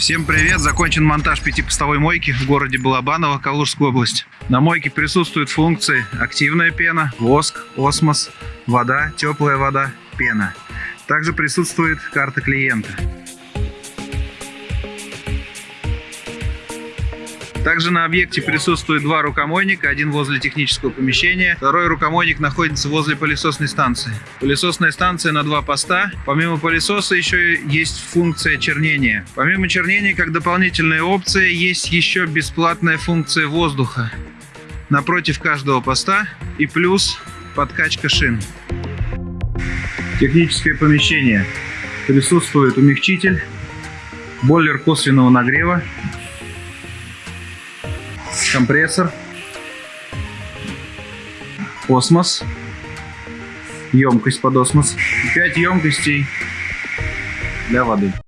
Всем привет! Закончен монтаж пятипостовой мойки в городе Балабаново, Калужская область. На мойке присутствуют функции активная пена, воск, осмос, вода, теплая вода, пена. Также присутствует карта клиента. Также на объекте присутствует два рукомойника, один возле технического помещения, второй рукомойник находится возле пылесосной станции. Пылесосная станция на два поста. Помимо пылесоса еще есть функция чернения. Помимо чернения, как дополнительная опция, есть еще бесплатная функция воздуха напротив каждого поста и плюс подкачка шин. Техническое помещение. Присутствует умягчитель, бойлер косвенного нагрева, компрессор, осмос, емкость под осмос, 5 емкостей для воды.